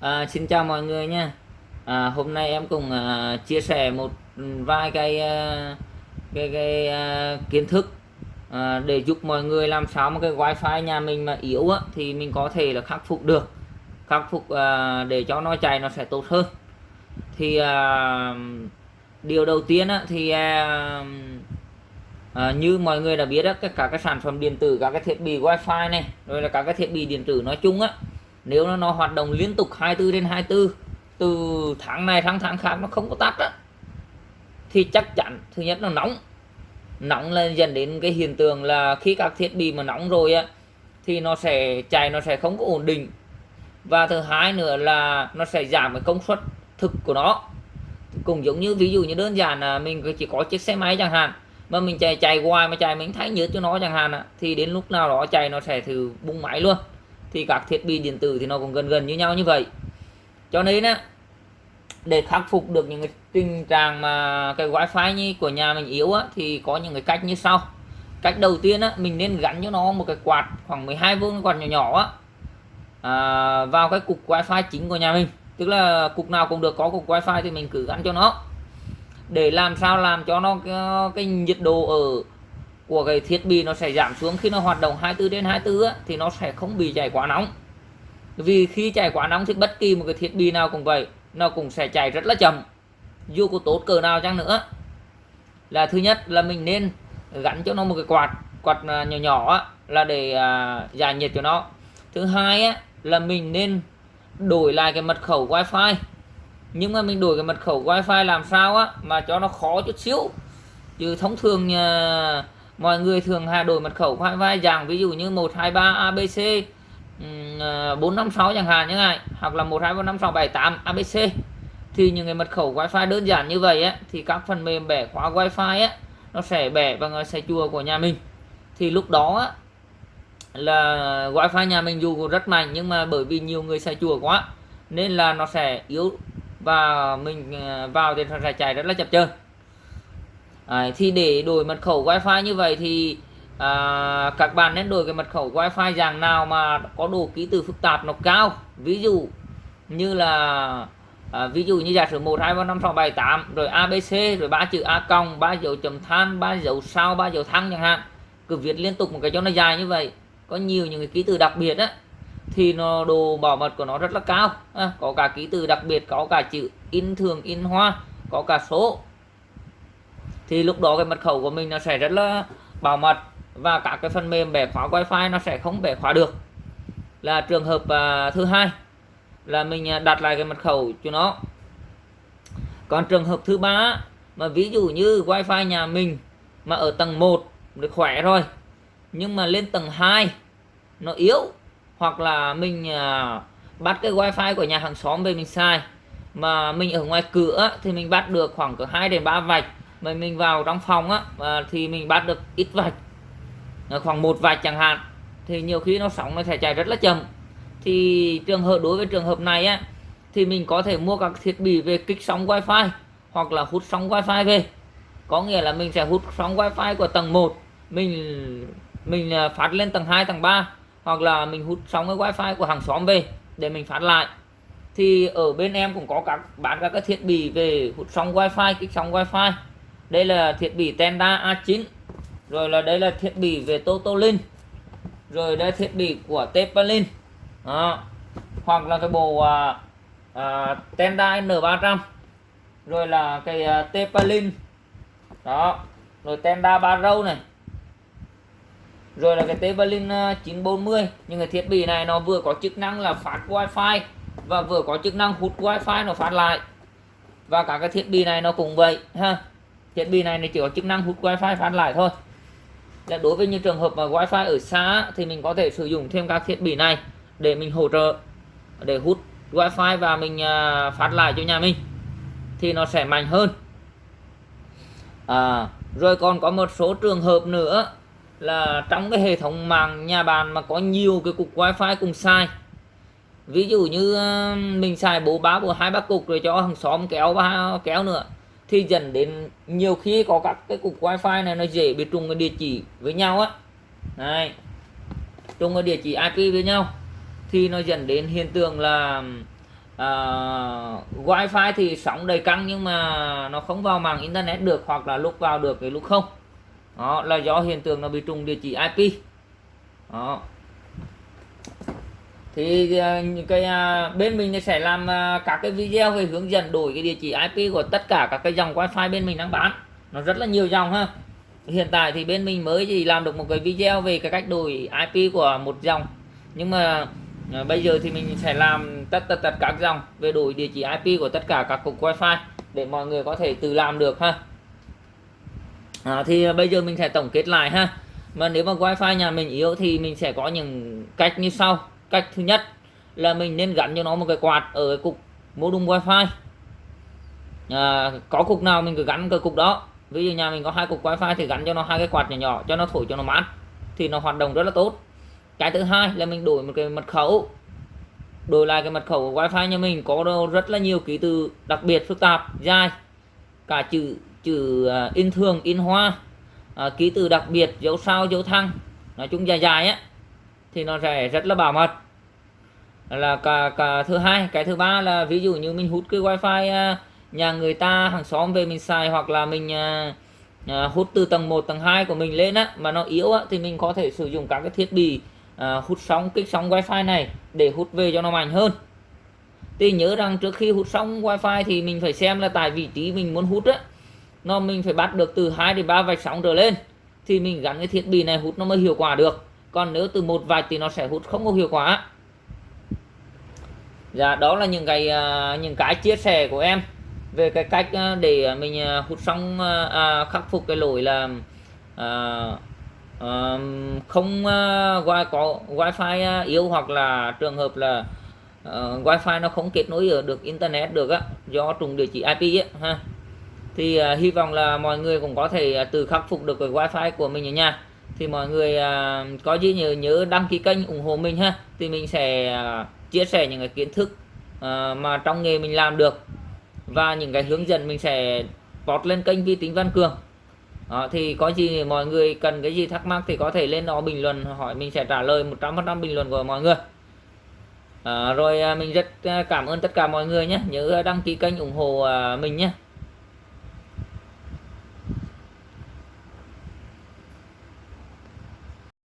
À, xin chào mọi người nha. À, hôm nay em cùng à, chia sẻ một vài cái à, cái, cái à, kiến thức à, để giúp mọi người làm sao mà cái wifi nhà mình mà yếu á, thì mình có thể là khắc phục được. Khắc phục à, để cho nó chạy nó sẽ tốt hơn. Thì à, điều đầu tiên á, thì à, à, như mọi người đã biết á, các cả các sản phẩm điện tử các cái thiết bị wifi này rồi là các cái thiết bị điện tử nói chung á nếu nó, nó hoạt động liên tục 24 đến 24 từ tháng này sang tháng khác nó không có tắt á thì chắc chắn thứ nhất là nóng. Nóng là dẫn đến cái hiện tượng là khi các thiết bị mà nóng rồi á thì nó sẽ chạy nó sẽ không có ổn định. Và thứ hai nữa là nó sẽ giảm cái công suất thực của nó. Cũng giống như ví dụ như đơn giản là mình chỉ có chiếc xe máy chẳng hạn mà mình chạy chạy hoài mà chạy mình thấy nhớ cho nó chẳng hạn thì đến lúc nào đó chạy nó sẽ thử bung máy luôn thì các thiết bị điện tử thì nó cũng gần gần như nhau như vậy. Cho nên á để khắc phục được những cái tình trạng mà cái wifi như của nhà mình yếu á, thì có những cái cách như sau. Cách đầu tiên á, mình nên gắn cho nó một cái quạt khoảng 12V quạt nhỏ nhỏ á, à, vào cái cục wifi chính của nhà mình. Tức là cục nào cũng được có cục wifi thì mình cứ gắn cho nó. Để làm sao? Làm cho nó cái, cái nhiệt độ ở của cái thiết bị nó sẽ giảm xuống. Khi nó hoạt động 24 đến 24 á, thì nó sẽ không bị chạy quá nóng. Vì khi chạy quá nóng thì bất kỳ một cái thiết bị nào cũng vậy nó cũng sẽ chạy rất là chậm. Dù có tốt cỡ nào chăng nữa. Là thứ nhất là mình nên gắn cho nó một cái quạt quạt à, nhỏ nhỏ á, là để à, giải nhiệt cho nó. Thứ hai á, là mình nên đổi lại cái mật khẩu wifi. Nhưng mà mình đổi cái mật khẩu wifi làm sao á mà cho nó khó chút xíu. Chứ thông thường à, mọi người thường hạ đổi mật khẩu wifi dạng ví dụ như 123 abc 456 chẳng hạn như này hoặc là 1235678 abc thì những cái mật khẩu wifi đơn giản như vậy á thì các phần mềm bẻ khóa wifi á nó sẽ bẻ vào người xe chùa của nhà mình. Thì lúc đó á, là wifi nhà mình dù rất mạnh nhưng mà bởi vì nhiều người xài chùa quá nên là nó sẽ yếu và mình ờ, vào thì nó sẽ chạy rất là chập chờn. Đấy, thì để đổi mật khẩu wifi như vậy thì à, các bạn nên đổi cái mật khẩu wifi dạng nào mà có độ ký tự phức tạp nó cao? Ví dụ như là à, ví dụ như giả sử một hai ba năm sáu bảy tám rồi abc rồi ba chữ a cong ba dấu chấm than ba dấu sao ba dấu thăng chẳng hạn cứ viết liên tục một cái cho nó dài như vậy. Có nhiều những cái ký tự đặc biệt á thì nó độ bảo mật của nó rất là cao. À, có cả ký tự đặc biệt có cả chữ in thường in hoa có cả số thì lúc đó cái mật khẩu của mình nó sẽ rất là bảo mật và các cái phần mềm bẻ khóa wifi nó sẽ không bẻ khóa được. Là trường hợp uh, thứ hai là mình à, đặt lại cái mật khẩu cho nó. Còn trường hợp thứ ba mà ví dụ như wifi nhà mình mà ở tầng 1 được khỏe rồi nhưng mà lên tầng 2 nó yếu hoặc là mình uh, bắt cái wifi của nhà hàng xóm về mình sai mà mình ở ngoài cửa thì mình bắt được khoảng cỡ 2 đến 3 vạch mà mình vào trong phòng á thì mình bắt được ít vạch. Ờ, khoảng một vạch chẳng hạn. Thì nhiều khi nó sóng nó sẽ chạy rất là chậm. Thì trường hợp, đối với trường hợp này á, thì mình có thể mua các thiết bị về kích sóng wifi hoặc là hút sóng wifi về. Có nghĩa là mình sẽ hút sóng wifi của tầng 1 mình mình ờ, phát lên tầng 2 tầng 3 hoặc là mình hút sóng cái wifi của hàng xóm về để mình phát lại. Thì ở bên em cũng có các, bán các cái thiết bị về hút sóng wifi, kích sóng wifi đây là thiết bị Tenda A9 rồi là đây là thiết bị về Totolin rồi đây thiết bị của Tepalin. Đó. hoặc là cái bộ à, à, Tenda N300 rồi là cái à, Tepalin. Đó. Rồi Tenda Barrow này. Rồi là cái Tepalin à, 940 nhưng cái thiết bị này nó vừa có chức năng là phát wifi và vừa có chức năng hút wifi nó phát lại. Và cả cái thiết bị này nó cũng vậy ha thiết bị này nó chỉ có chức năng hút wifi phát lại thôi. Là đối với những trường hợp mà wifi ở xa thì mình có thể sử dụng thêm các thiết bị này để mình hỗ trợ để hút wifi và mình à, phát lại cho nhà mình thì nó sẽ mạnh hơn. À, rồi còn có một số trường hợp nữa là trong cái hệ thống mạng nhà bạn mà có nhiều cái cục wifi cùng sai ví dụ như à, mình xài bố bá của hai ba cục rồi cho hàng xóm kéo ba kéo nữa thì dẫn đến nhiều khi có các cái cục wifi này nó dễ bị trùng cái địa chỉ với nhau á. Này trùng cái địa chỉ IP với nhau thì nó dẫn đến hiện tượng là uh, wifi thì sóng đầy căng nhưng mà nó không vào mạng internet được hoặc là lúc vào được cái lúc không. Đó là do hiện tượng nó bị trùng địa chỉ IP đó thì à, cái à, bên mình sẽ làm à, các cái video về hướng dẫn đổi cái địa chỉ IP của tất cả các cái dòng wifi bên mình đang bán. Nó rất là nhiều dòng ha. Hiện tại thì bên mình mới chỉ làm được một cái video về cái cách đổi IP của một dòng. Nhưng mà bây giờ thì mình sẽ làm tất tất tất các dòng về đổi địa chỉ IP của tất cả các cục wifi để mọi người có thể tự làm được ha. À, thì bây giờ mình sẽ tổng kết lại ha. Mà nếu mà wifi nhà mình yếu thì mình sẽ có những cách như sau cách thứ nhất là mình nên gắn cho nó một cái quạt ở cái cục modem wifi. À, có cục nào mình cứ gắn cái cục đó. Ví dụ nhà mình có hai cục wifi thì gắn cho nó hai cái quạt nhỏ nhỏ cho nó thổi cho nó mát thì nó hoạt động rất là tốt. Cái thứ hai là mình đổi một cái mật khẩu. Đổi lại cái mật khẩu của wifi nhà mình có rất là nhiều ký tự đặc biệt phức tạp dài. Cả chữ chữ à, in thường in hoa à, ký tự đặc biệt dấu sao dấu thăng. Nói chung dài dài á thì nó sẽ rất là bảo mật. Là cả cả thứ hai, cái thứ ba là ví dụ như mình hút cái wifi à, nhà người ta, hàng xóm về mình xài hoặc là mình à, à, hút từ tầng 1 tầng 2 của mình lên á, mà nó yếu á, thì mình có thể sử dụng các cái thiết bị hút sóng, kích sóng wifi này để hút về cho nó mạnh hơn. Thì nhớ rằng trước khi hút sóng wifi thì mình phải xem là tại vị trí mình muốn hút á, nó mình phải bắt được từ 2 đến 3 vạch sóng trở lên thì mình gắn cái thiết bị này hút nó mới hiệu quả được còn nếu từ một vạch thì nó sẽ hút không có hiệu quả. Dạ đó là những cái à, những cái chia sẻ của em về cái cách à, để mình à, hút xong à, khắc phục cái lỗi là à, à, không uh, có wifi yếu hoặc là trường hợp là uh, wifi nó không kết nối được internet được á do trùng địa chỉ IP á ha. Thì uh, hy vọng là mọi người cũng có thể uh, tự khắc phục được cái wifi của mình ở nhà thì mọi người uh, có gì nhớ nhớ đăng ký kênh ủng hộ mình ha. Thì mình sẽ uh, chia sẻ những cái kiến thức uh, mà trong nghề mình làm được. Và những cái hướng dẫn mình sẽ post lên kênh vi tính văn cường. Đó, thì có gì mọi người cần cái gì thắc mắc thì có thể lên đó bình luận hỏi mình sẽ trả lời 100% bình luận của mọi người. À, rồi mình rất cảm ơn tất cả mọi người nhé. Nhớ đăng ký kênh ủng hộ mình nhé.